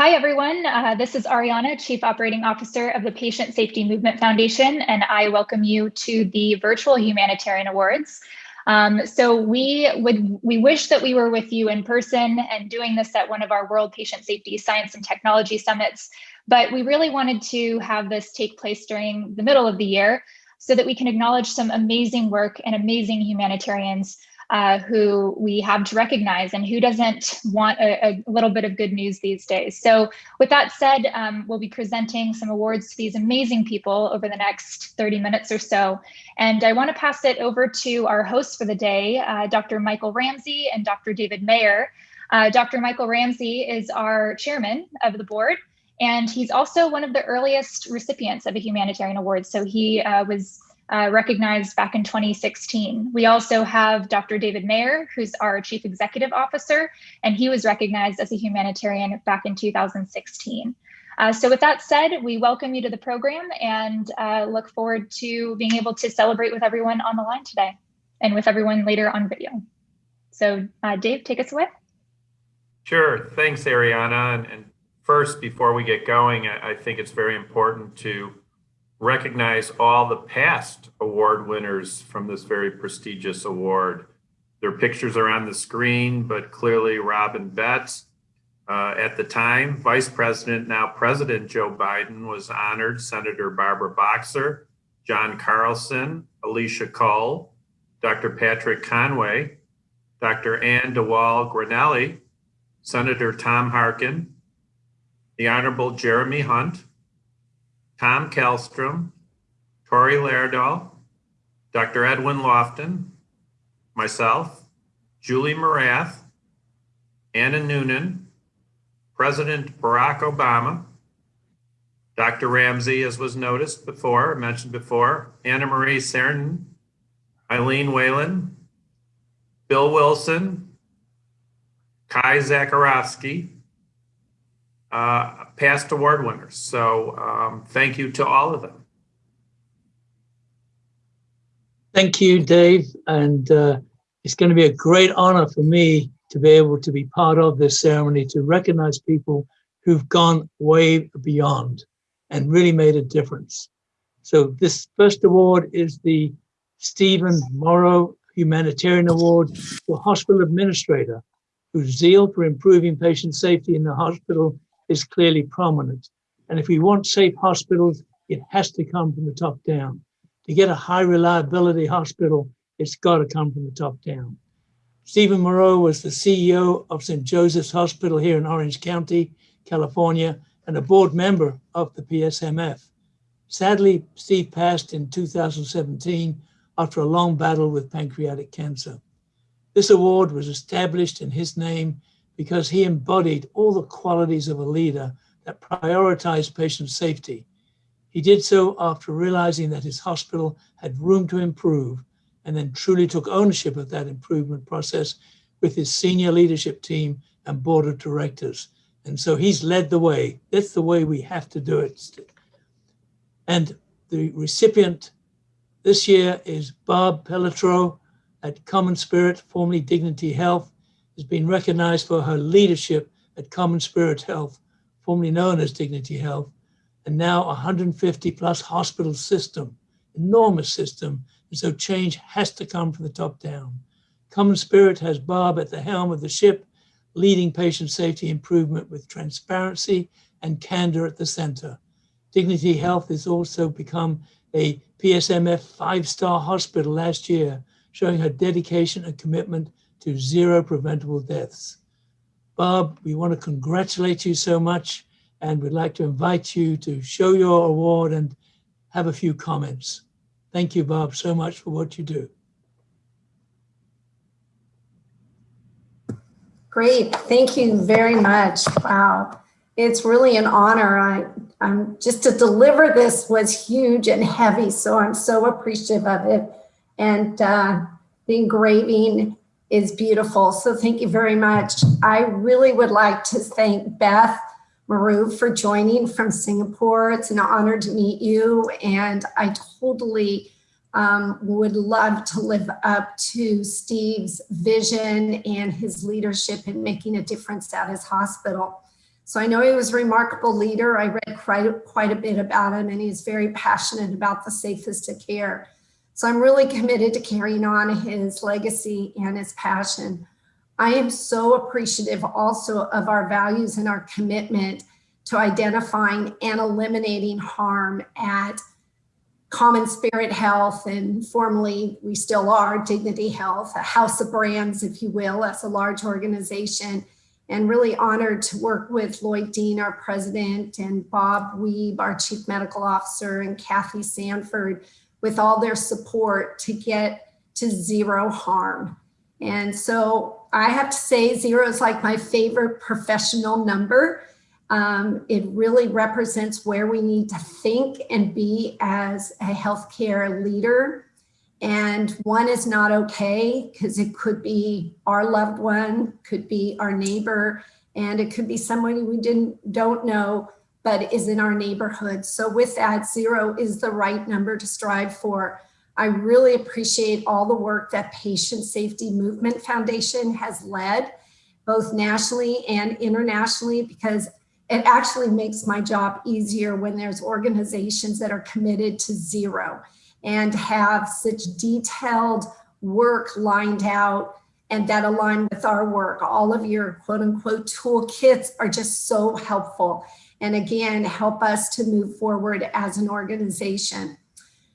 Hi, everyone. Uh, this is Ariana, Chief Operating Officer of the Patient Safety Movement Foundation, and I welcome you to the Virtual Humanitarian Awards. Um, so we would we wish that we were with you in person and doing this at one of our World Patient Safety Science and Technology Summits, but we really wanted to have this take place during the middle of the year so that we can acknowledge some amazing work and amazing humanitarians uh, who we have to recognize and who doesn't want a, a, little bit of good news these days. So with that said, um, we'll be presenting some awards to these amazing people over the next 30 minutes or so. And I wanna pass it over to our hosts for the day, uh, Dr. Michael Ramsey and Dr. David Mayer. Uh, Dr. Michael Ramsey is our chairman of the board, and he's also one of the earliest recipients of a humanitarian award. So he uh, was uh, recognized back in 2016. We also have Dr. David Mayer, who's our Chief Executive Officer, and he was recognized as a humanitarian back in 2016. Uh, so with that said, we welcome you to the program and uh, look forward to being able to celebrate with everyone on the line today and with everyone later on video. So uh, Dave, take us away. Sure, thanks Ariana. And, and first, before we get going, I, I think it's very important to recognize all the past award winners from this very prestigious award. Their pictures are on the screen, but clearly Robin Betts, uh, at the time, Vice President, now President Joe Biden was honored, Senator Barbara Boxer, John Carlson, Alicia Cole, Dr. Patrick Conway, Dr. Ann DeWall Granelli, Senator Tom Harkin, the Honorable Jeremy Hunt, Tom Kallstrom, Tore Laerdal, Dr. Edwin Lofton, myself, Julie Morath, Anna Noonan, President Barack Obama, Dr. Ramsey, as was noticed before, mentioned before, Anna Marie Cernan, Eileen Whalen, Bill Wilson, Kai Zacharowski, uh, past award winners. So um, thank you to all of them. Thank you, Dave. And uh, it's going to be a great honor for me to be able to be part of this ceremony to recognize people who've gone way beyond and really made a difference. So this first award is the Stephen Moreau Humanitarian Award for Hospital Administrator, whose zeal for improving patient safety in the hospital is clearly prominent. And if we want safe hospitals, it has to come from the top down. To get a high reliability hospital, it's got to come from the top down. Stephen Moreau was the CEO of St. Joseph's Hospital here in Orange County, California, and a board member of the PSMF. Sadly, Steve passed in 2017 after a long battle with pancreatic cancer. This award was established in his name because he embodied all the qualities of a leader that prioritized patient safety. He did so after realizing that his hospital had room to improve and then truly took ownership of that improvement process with his senior leadership team and board of directors. And so he's led the way. That's the way we have to do it. And the recipient this year is Barb Pelletreau at Common Spirit, formerly Dignity Health has been recognized for her leadership at Common Spirit Health, formerly known as Dignity Health, and now 150 plus hospital system, enormous system. And so change has to come from the top down. Common Spirit has Bob at the helm of the ship, leading patient safety improvement with transparency and candor at the center. Dignity Health has also become a PSMF five-star hospital last year, showing her dedication and commitment to zero preventable deaths. Bob, we want to congratulate you so much and we'd like to invite you to show your award and have a few comments. Thank you, Bob, so much for what you do. Great, thank you very much. Wow, it's really an honor. I, I'm just to deliver this was huge and heavy, so I'm so appreciative of it. And uh, the engraving is beautiful. So thank you very much. I really would like to thank Beth Maru for joining from Singapore. It's an honor to meet you. And I totally um, would love to live up to Steve's vision and his leadership in making a difference at his hospital. So I know he was a remarkable leader. I read quite, quite a bit about him and he's very passionate about the safest of care. So I'm really committed to carrying on his legacy and his passion. I am so appreciative also of our values and our commitment to identifying and eliminating harm at Common Spirit Health and formerly we still are Dignity Health, a house of brands, if you will, as a large organization and really honored to work with Lloyd Dean, our president, and Bob Wiebe, our chief medical officer, and Kathy Sanford with all their support to get to zero harm. And so I have to say zero is like my favorite professional number. Um, it really represents where we need to think and be as a healthcare leader and one is not okay because it could be our loved one, could be our neighbor, and it could be somebody we didn't don't know, but is in our neighborhood. So with that, zero is the right number to strive for. I really appreciate all the work that Patient Safety Movement Foundation has led, both nationally and internationally, because it actually makes my job easier when there's organizations that are committed to zero and have such detailed work lined out and that align with our work. All of your quote unquote toolkits are just so helpful. And again, help us to move forward as an organization.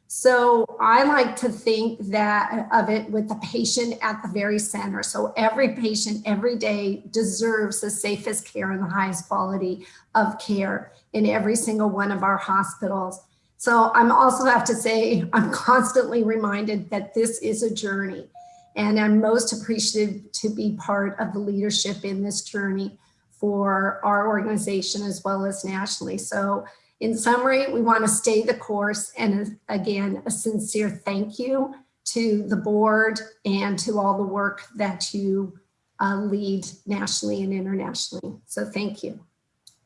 So I like to think that uh, of it with the patient at the very center. So every patient every day deserves the safest care and the highest quality of care in every single one of our hospitals. So I'm also have to say, I'm constantly reminded that this is a journey and I'm most appreciative to be part of the leadership in this journey for our organization as well as nationally. So in summary, we want to stay the course and again, a sincere thank you to the board and to all the work that you uh, lead nationally and internationally. So thank you.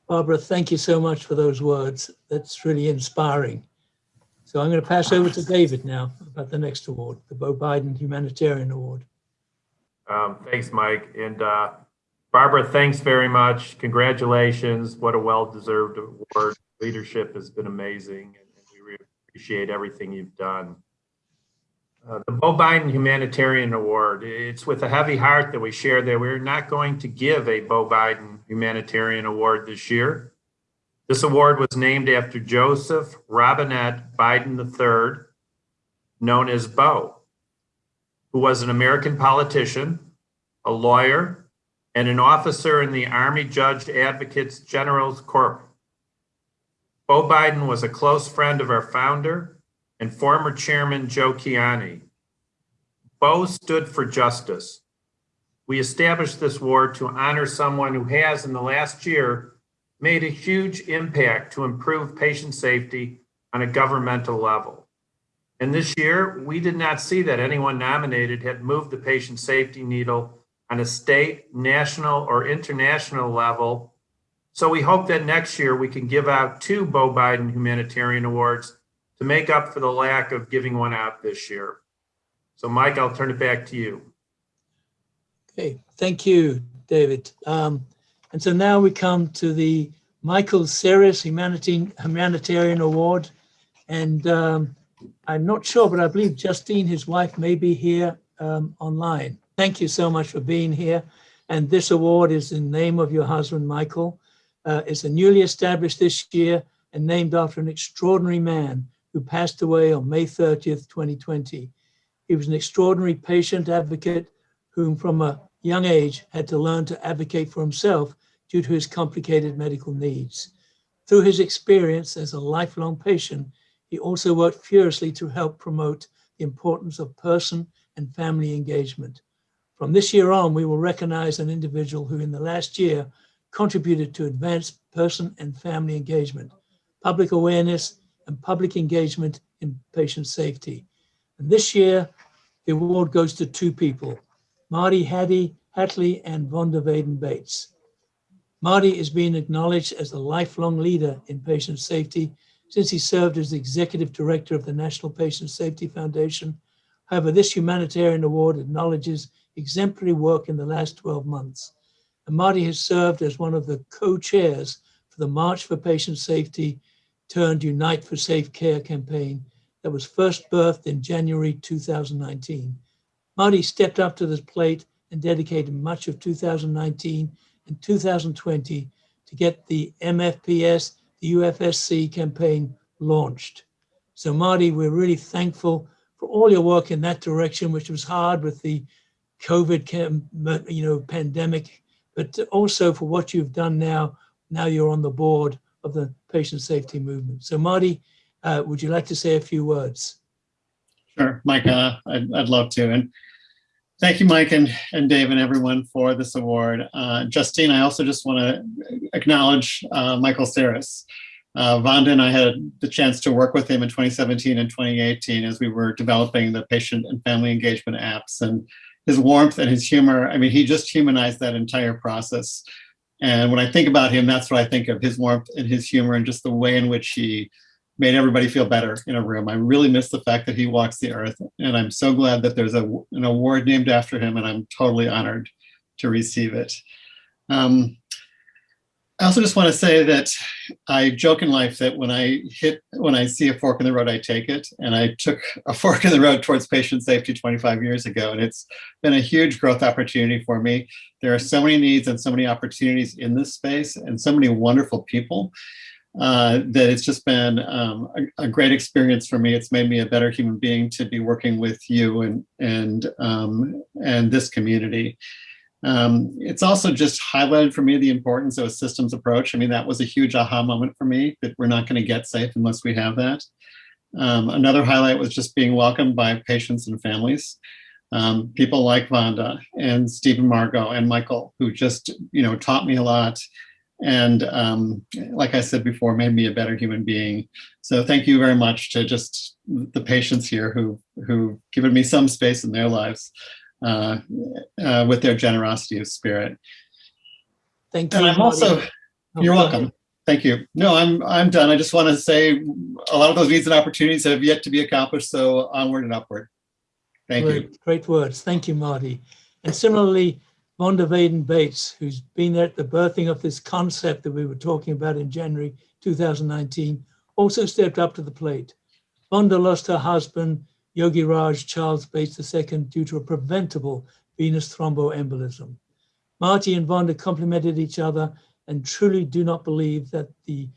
Barbara, thank you so much for those words. That's really inspiring. So I'm going to pass over to David now about the next award, the Bo Biden Humanitarian Award. Um, thanks, Mike. And uh, Barbara, thanks very much. Congratulations. What a well-deserved award. Leadership has been amazing, and we really appreciate everything you've done. Uh, the Bo Biden Humanitarian Award, it's with a heavy heart that we share that we're not going to give a Bo Biden Humanitarian Award this year. This award was named after Joseph Robinette Biden III, known as Bo, who was an American politician, a lawyer, and an officer in the Army Judge Advocates General's Corps. Bo Biden was a close friend of our founder and former chairman Joe Kiani. Bo stood for justice, we established this award to honor someone who has in the last year made a huge impact to improve patient safety on a governmental level. And this year, we did not see that anyone nominated had moved the patient safety needle on a state, national, or international level. So we hope that next year we can give out two Bo Biden Humanitarian Awards to make up for the lack of giving one out this year. So Mike, I'll turn it back to you. Okay, thank you, David. Um, and so now we come to the Michael Humanitarian, Humanitarian Award. And um, I'm not sure, but I believe Justine, his wife, may be here um, online. Thank you so much for being here. And this award is in name of your husband, Michael. Uh, it's a newly established this year and named after an extraordinary man who passed away on May 30th, 2020. He was an extraordinary patient advocate whom from a young age had to learn to advocate for himself due to his complicated medical needs. Through his experience as a lifelong patient, he also worked furiously to help promote the importance of person and family engagement. From this year on, we will recognize an individual who in the last year contributed to advance person and family engagement, public awareness, and public engagement in patient safety. And this year, the award goes to two people, Marty Hattie, Hatlie and Vonda Vaden Bates. Marty is being acknowledged as a lifelong leader in patient safety since he served as the executive director of the National Patient Safety Foundation. However, this humanitarian award acknowledges exemplary work in the last 12 months. And Marty has served as one of the co-chairs for the March for Patient Safety turned Unite for Safe Care campaign that was first birthed in January 2019. Marty stepped up to this plate and dedicated much of 2019 and 2020 to get the MFPS, the UFSC campaign launched. So Marty, we're really thankful for all your work in that direction, which was hard with the COVID, you know, pandemic, but also for what you've done now. Now you're on the board of the patient safety movement. So Marty, uh, would you like to say a few words? Sure, Mike, uh, I'd, I'd love to. And thank you, Mike and, and Dave and everyone for this award. Uh, Justine, I also just want to acknowledge uh, Michael Seres. Uh, Vonda and I had the chance to work with him in 2017 and 2018 as we were developing the patient and family engagement apps and his warmth and his humor. I mean, he just humanized that entire process. And when I think about him, that's what I think of his warmth and his humor and just the way in which he made everybody feel better in a room. I really miss the fact that he walks the earth. And I'm so glad that there's a, an award named after him and I'm totally honored to receive it. Um, I also just want to say that I joke in life that when I hit, when I see a fork in the road, I take it. And I took a fork in the road towards patient safety 25 years ago. And it's been a huge growth opportunity for me. There are so many needs and so many opportunities in this space and so many wonderful people uh, that it's just been um, a, a, great experience for me. It's made me a better human being to be working with you and, and, um, and this community. Um, it's also just highlighted for me the importance of a systems approach. I mean, that was a huge aha moment for me that we're not going to get safe unless we have that. Um, another highlight was just being welcomed by patients and families. Um, people like Vonda and Stephen Margot and Michael, who just, you know, taught me a lot. And um, like I said before, made me a better human being. So thank you very much to just the patients here who who given me some space in their lives uh, uh, with their generosity of spirit. Thank you. And I'm also, oh, you're welcome. Thank you. No, I'm I'm done. I just want to say a lot of those needs and opportunities have yet to be accomplished. So onward and upward. Thank great, you. Great words. Thank you, Marty. And similarly, Vonda Vaden Bates, who's been at the birthing of this concept that we were talking about in January 2019, also stepped up to the plate. Vonda lost her husband Yogi Raj Charles Bates II due to a preventable venous thromboembolism. Marty and Vonda complemented each other and truly do not believe that the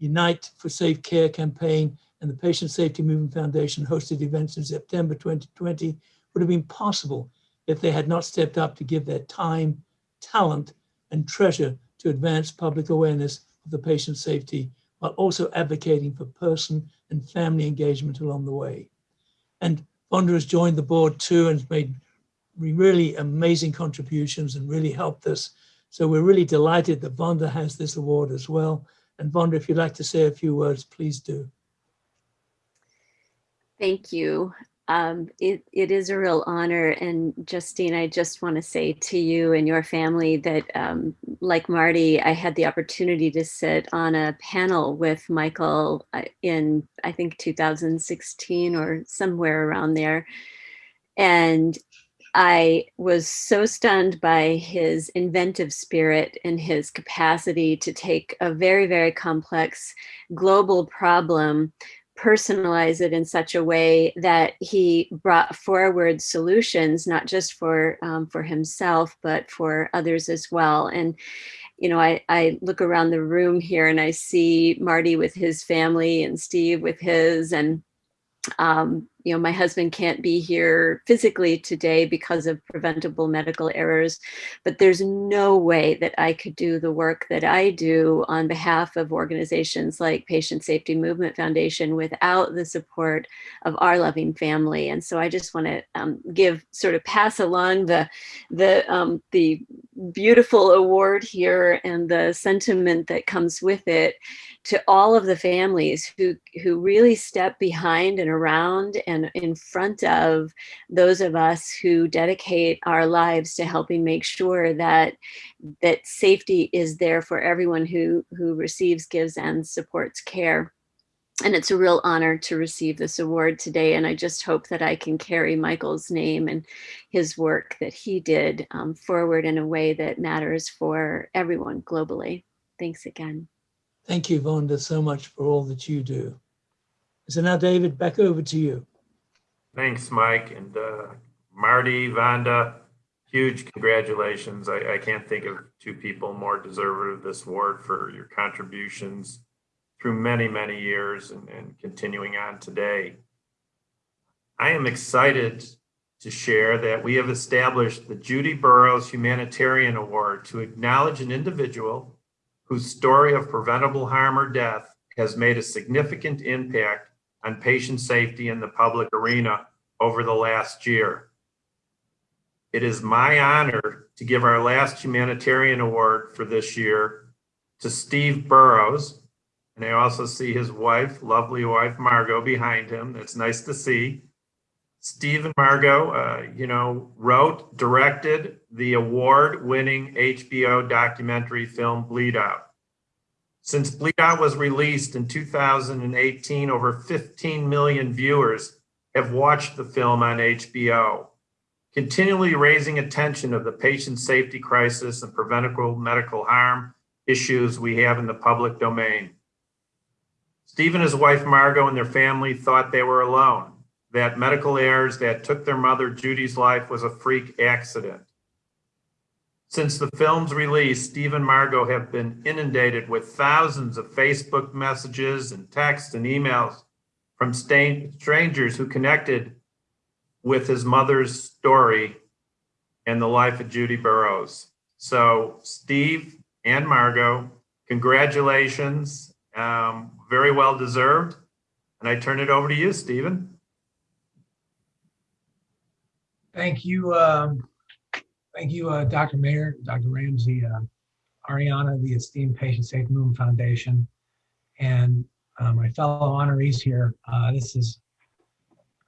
Unite for Safe Care campaign and the Patient Safety Movement Foundation hosted events in September 2020 would have been possible if they had not stepped up to give their time, talent, and treasure to advance public awareness of the patient safety while also advocating for person and family engagement along the way. And Vonda has joined the board too and made really amazing contributions and really helped us. So we're really delighted that Vonda has this award as well. And Vonda, if you'd like to say a few words, please do. Thank you um, it, it is a real honor. And Justine, I just want to say to you and your family that um, like Marty, I had the opportunity to sit on a panel with Michael uh, in, I think 2016 or somewhere around there. And I was so stunned by his inventive spirit and his capacity to take a very, very complex global problem personalize it in such a way that he brought forward solutions, not just for um, for himself, but for others as well. And you know, I, I look around the room here and I see Marty with his family and Steve with his, and um, you know, my husband can't be here physically today because of preventable medical errors, but there's no way that I could do the work that I do on behalf of organizations like Patient Safety Movement Foundation without the support of our loving family. And so I just want to um, give, sort of pass along the, the, um, the beautiful award here and the sentiment that comes with it to all of the families who, who really step behind and around and in front of those of us who dedicate our lives to helping make sure that, that safety is there for everyone who, who receives, gives, and supports care. And it's a real honor to receive this award today. And I just hope that I can carry Michael's name and his work that he did um, forward in a way that matters for everyone globally. Thanks again. Thank you, Vonda, so much for all that you do. So now, David, back over to you. Thanks, Mike. And uh, Marty, Vonda, huge congratulations. I, I can't think of two people more deserving of this award for your contributions through many, many years and, and continuing on today. I am excited to share that we have established the Judy Burrows Humanitarian Award to acknowledge an individual whose story of preventable harm or death has made a significant impact on patient safety in the public arena over the last year. It is my honor to give our last humanitarian award for this year to Steve Burrows. And I also see his wife, lovely wife, Margot, behind him. It's nice to see. Steve and Margot, uh, you know, wrote, directed the award-winning HBO documentary film Bleed Out. Since Bleed Out was released in 2018, over 15 million viewers have watched the film on HBO, continually raising attention of the patient safety crisis and preventable medical harm issues we have in the public domain. Steve and his wife Margot and their family thought they were alone, that medical errors that took their mother Judy's life was a freak accident. Since the film's release, Steve and Margot have been inundated with thousands of Facebook messages and texts and emails from strangers who connected with his mother's story and the life of Judy Burrows. So Steve and Margot, congratulations, um, very well deserved. And I turn it over to you, Stephen. Thank you. Um, thank you, uh, Dr. Mayer, Dr. Ramsey, uh, Ariana, the esteemed Patient Safety Movement Foundation, and uh, my fellow honorees here. Uh, this is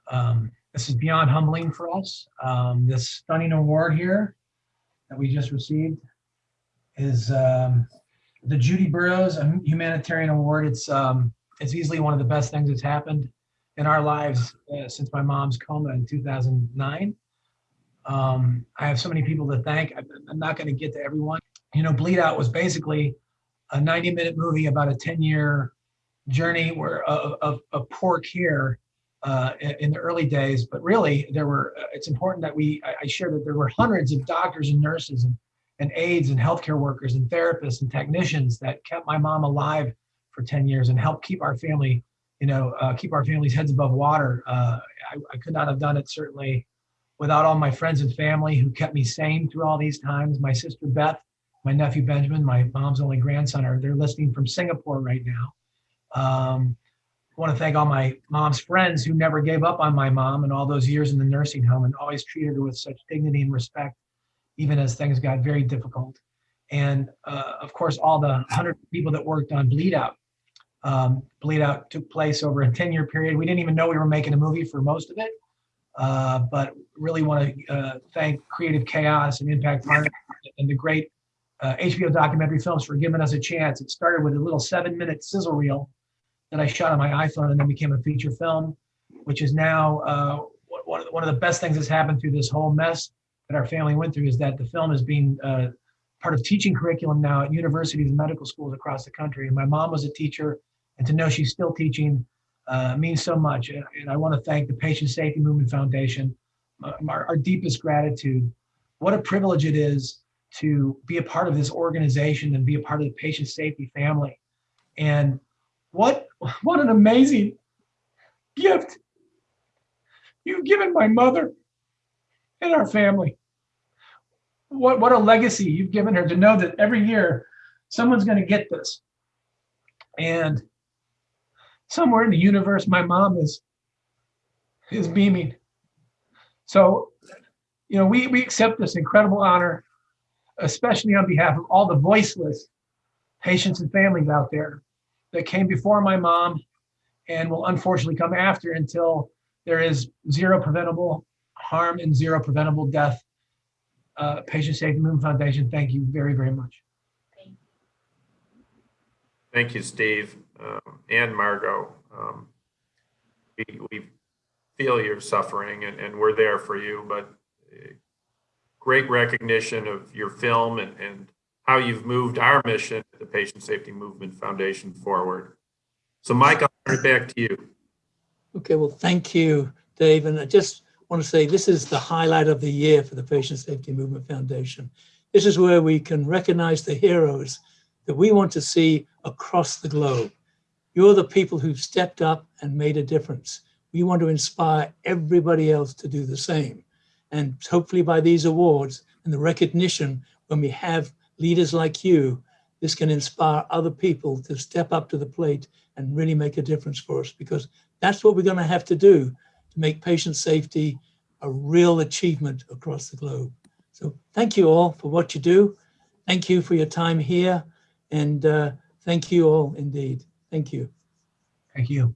um, this is beyond humbling for us. Um, this stunning award here that we just received is um, the Judy Burrows Humanitarian Award. It's um, it's easily one of the best things that's happened in our lives uh, since my mom's coma in 2009. Um, I have so many people to thank. I'm not going to get to everyone. You know, Bleed Out was basically a 90 minute movie about a 10 year journey where of, of, of poor care uh, in the early days. But really, there were. Uh, it's important that we. I, I share that there were hundreds of doctors and nurses and, and aides and healthcare workers and therapists and technicians that kept my mom alive for 10 years and helped keep our family, you know, uh, keep our family's heads above water. Uh, I, I could not have done it certainly without all my friends and family who kept me sane through all these times. My sister Beth, my nephew Benjamin, my mom's only grandson, are they're listening from Singapore right now. Um, I want to thank all my mom's friends who never gave up on my mom and all those years in the nursing home and always treated her with such dignity and respect, even as things got very difficult. And uh, of course, all the 100 people that worked on Bleed Out. Um, Bleed Out took place over a 10 year period. We didn't even know we were making a movie for most of it. Uh, but really want to uh, thank Creative Chaos and Impact Partners and the great uh, HBO documentary films for giving us a chance. It started with a little seven minute sizzle reel that I shot on my iPhone and then became a feature film, which is now uh, one of the best things that's happened through this whole mess that our family went through is that the film is being uh, part of teaching curriculum now at universities and medical schools across the country. And my mom was a teacher, and to know she's still teaching uh, means so much. And, I want to thank the Patient Safety Movement Foundation, uh, our, our, deepest gratitude. What a privilege it is to be a part of this organization and be a part of the patient safety family. And what, what an amazing gift you've given my mother and our family. What, what a legacy you've given her to know that every year someone's going to get this. And somewhere in the universe, my mom is is beaming. So, you know, we we accept this incredible honor, especially on behalf of all the voiceless patients and families out there that came before my mom and will unfortunately come after until there is zero preventable harm and zero preventable death. Uh, Patient Safety Movement Foundation, thank you very, very much. Thank you, Steve um, and Margot. Um, we, we feel your suffering and, and we're there for you, but uh, great recognition of your film and, and how you've moved our mission, at the Patient Safety Movement Foundation forward. So Mike, I'll turn it back to you. Okay, well, thank you, Dave. And I just want to say this is the highlight of the year for the Patient Safety Movement Foundation. This is where we can recognize the heroes that we want to see across the globe. You're the people who've stepped up and made a difference. We want to inspire everybody else to do the same. And hopefully by these awards and the recognition, when we have leaders like you, this can inspire other people to step up to the plate and really make a difference for us because that's what we're going to have to do to make patient safety a real achievement across the globe. So thank you all for what you do. Thank you for your time here. And uh, thank you all indeed. Thank you. Thank you.